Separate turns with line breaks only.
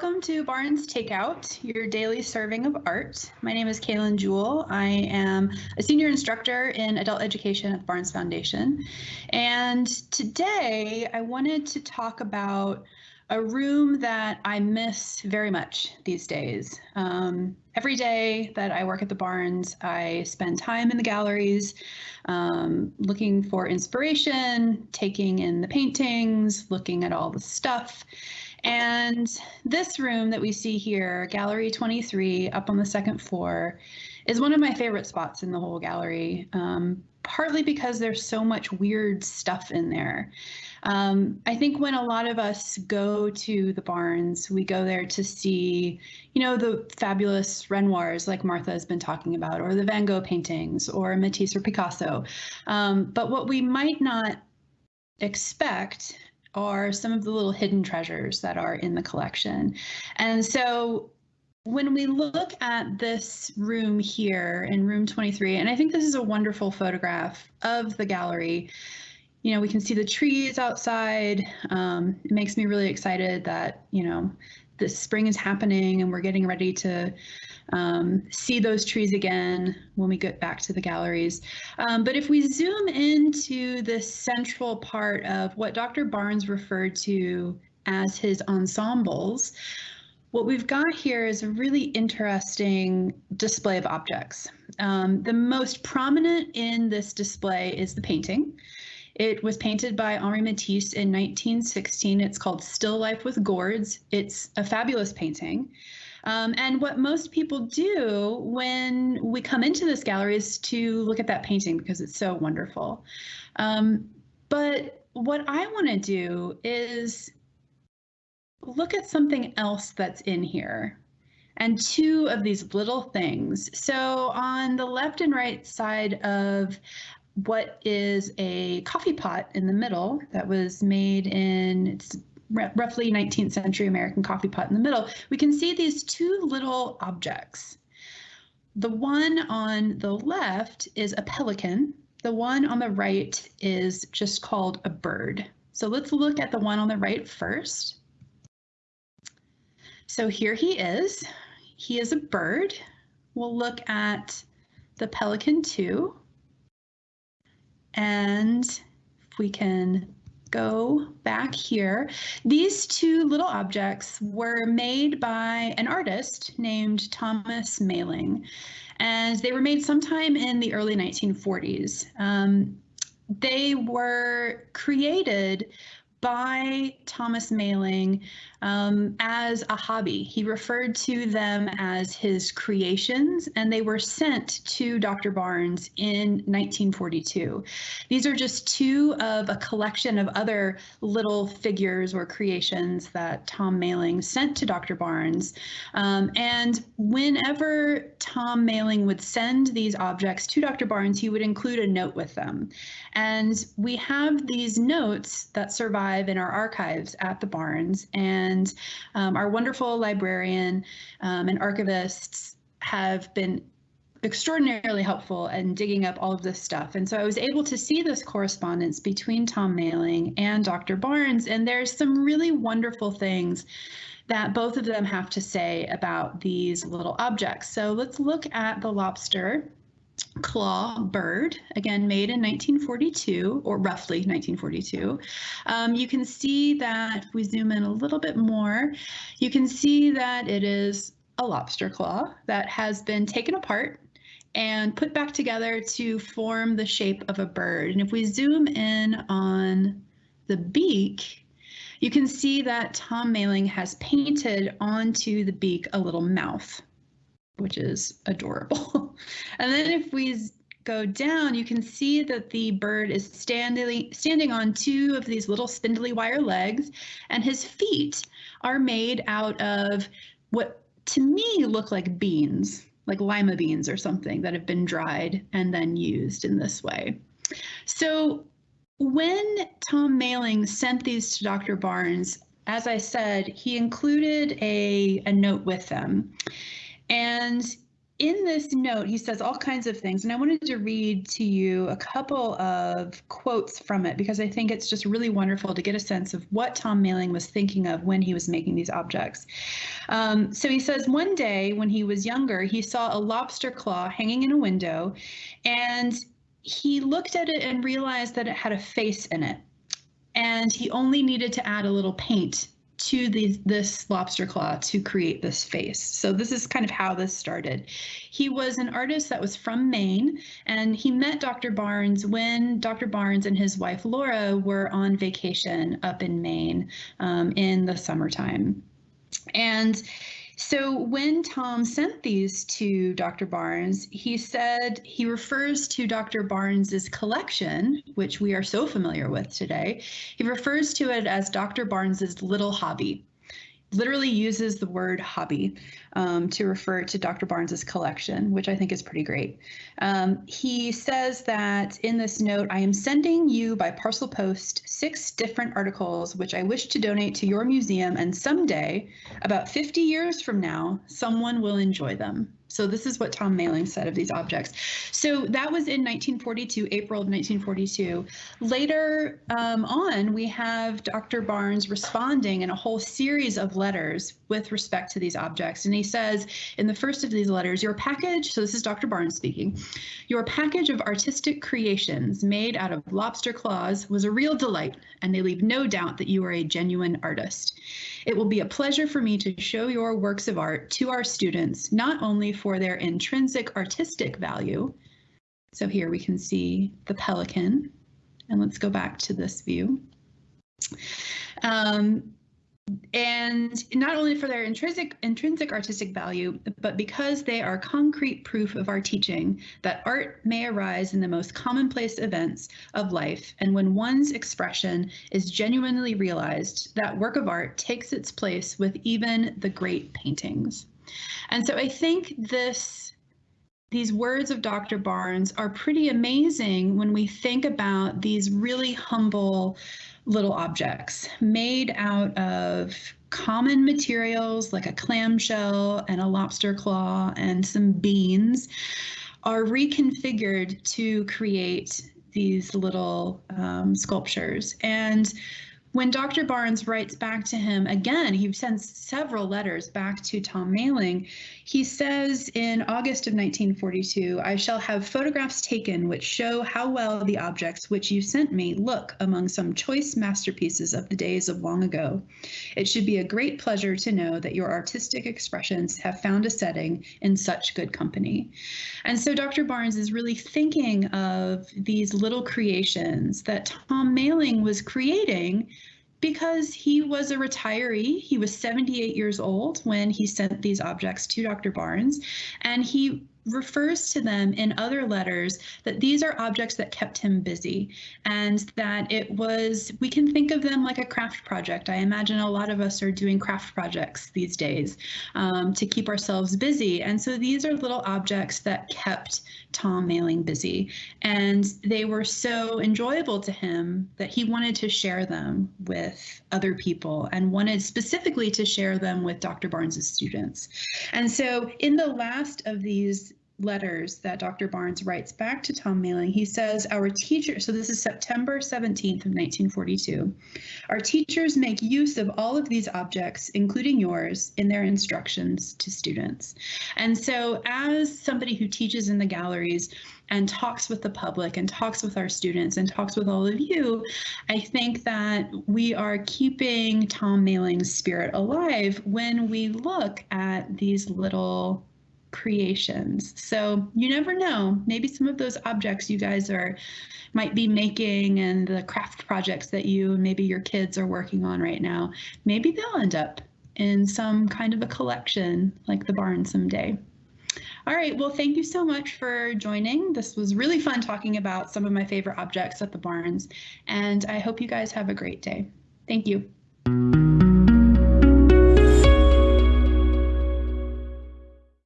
welcome to Barnes Takeout, your daily serving of art. My name is Kaylin Jewell. I am a senior instructor in adult education at the Barnes Foundation. And today I wanted to talk about a room that I miss very much these days. Um, every day that I work at the Barnes, I spend time in the galleries um, looking for inspiration, taking in the paintings, looking at all the stuff. And this room that we see here, Gallery 23, up on the second floor, is one of my favorite spots in the whole gallery, um, partly because there's so much weird stuff in there. Um, I think when a lot of us go to the Barnes, we go there to see, you know, the fabulous Renoirs like Martha has been talking about, or the Van Gogh paintings, or Matisse or Picasso. Um, but what we might not expect are some of the little hidden treasures that are in the collection. And so when we look at this room here in room 23, and I think this is a wonderful photograph of the gallery, you know, we can see the trees outside. Um, it makes me really excited that, you know, the spring is happening and we're getting ready to um, see those trees again when we get back to the galleries. Um, but if we zoom into the central part of what Dr. Barnes referred to as his ensembles, what we've got here is a really interesting display of objects. Um, the most prominent in this display is the painting. It was painted by Henri Matisse in 1916. It's called Still Life with Gourds. It's a fabulous painting. Um, and what most people do when we come into this gallery is to look at that painting because it's so wonderful. Um, but what I want to do is look at something else that's in here and two of these little things. So on the left and right side of what is a coffee pot in the middle that was made in, it's roughly 19th century American coffee pot in the middle, we can see these two little objects. The one on the left is a pelican. The one on the right is just called a bird. So let's look at the one on the right first. So here he is. He is a bird. We'll look at the pelican too. And if we can go back here, these two little objects were made by an artist named Thomas Mayling, and they were made sometime in the early 1940s. Um, they were created by Thomas Mayling um, as a hobby. He referred to them as his creations, and they were sent to Dr. Barnes in 1942. These are just two of a collection of other little figures or creations that Tom Mayling sent to Dr. Barnes. Um, and whenever Tom Mayling would send these objects to Dr. Barnes, he would include a note with them. And we have these notes that survive in our archives at the Barnes. And um, our wonderful librarian um, and archivists have been extraordinarily helpful in digging up all of this stuff. And so I was able to see this correspondence between Tom Mayling and Dr. Barnes, and there's some really wonderful things that both of them have to say about these little objects. So let's look at the lobster claw bird, again made in 1942, or roughly 1942. Um, you can see that if we zoom in a little bit more, you can see that it is a lobster claw that has been taken apart and put back together to form the shape of a bird. And if we zoom in on the beak, you can see that Tom Mayling has painted onto the beak a little mouth which is adorable. and then if we go down, you can see that the bird is standing, standing on two of these little spindly wire legs, and his feet are made out of what to me look like beans, like lima beans or something that have been dried and then used in this way. So when Tom Mayling sent these to Dr. Barnes, as I said, he included a, a note with them. And in this note, he says all kinds of things, and I wanted to read to you a couple of quotes from it because I think it's just really wonderful to get a sense of what Tom Mailing was thinking of when he was making these objects. Um, so he says one day when he was younger, he saw a lobster claw hanging in a window, and he looked at it and realized that it had a face in it. And he only needed to add a little paint to the, this lobster claw to create this face. So this is kind of how this started. He was an artist that was from Maine, and he met Dr. Barnes when Dr. Barnes and his wife Laura were on vacation up in Maine um, in the summertime. And so when Tom sent these to Dr. Barnes, he said he refers to Dr. Barnes's collection, which we are so familiar with today. He refers to it as Dr. Barnes's little hobby literally uses the word hobby um, to refer to Dr. Barnes's collection, which I think is pretty great. Um, he says that in this note, I am sending you by parcel post six different articles which I wish to donate to your museum, and someday, about 50 years from now, someone will enjoy them. So this is what Tom Mailing said of these objects. So that was in 1942, April of 1942. Later um, on, we have Dr. Barnes responding in a whole series of letters with respect to these objects. And he says in the first of these letters, your package, so this is Dr. Barnes speaking, your package of artistic creations made out of lobster claws was a real delight, and they leave no doubt that you are a genuine artist. It will be a pleasure for me to show your works of art to our students, not only for their intrinsic artistic value. So here we can see the pelican. And let's go back to this view. Um, and not only for their intrinsic intrinsic artistic value, but because they are concrete proof of our teaching that art may arise in the most commonplace events of life, and when one's expression is genuinely realized, that work of art takes its place with even the great paintings. And so I think this these words of Dr. Barnes are pretty amazing when we think about these really humble little objects made out of common materials like a clamshell and a lobster claw and some beans are reconfigured to create these little um, sculptures. And when Dr. Barnes writes back to him again, he sends several letters back to Tom Mailing. He says in August of 1942, I shall have photographs taken which show how well the objects which you sent me look among some choice masterpieces of the days of long ago. It should be a great pleasure to know that your artistic expressions have found a setting in such good company. And so Dr. Barnes is really thinking of these little creations that Tom Mailing was creating because he was a retiree. He was 78 years old when he sent these objects to Dr. Barnes, and he refers to them in other letters that these are objects that kept him busy and that it was, we can think of them like a craft project. I imagine a lot of us are doing craft projects these days um, to keep ourselves busy. And so these are little objects that kept Tom Mailing busy. And they were so enjoyable to him that he wanted to share them with other people and wanted specifically to share them with Dr. Barnes's students. And so in the last of these letters that Dr. Barnes writes back to Tom Mailing, he says, Our teacher, so this is September 17th of 1942, our teachers make use of all of these objects, including yours, in their instructions to students. And so as somebody who teaches in the galleries, and talks with the public and talks with our students and talks with all of you, I think that we are keeping Tom Mailing's spirit alive when we look at these little creations. So you never know. Maybe some of those objects you guys are might be making and the craft projects that you and maybe your kids are working on right now, maybe they'll end up in some kind of a collection like the barn someday. All right, well, thank you so much for joining. This was really fun talking about some of my favorite objects at the Barnes, and I hope you guys have a great day. Thank you.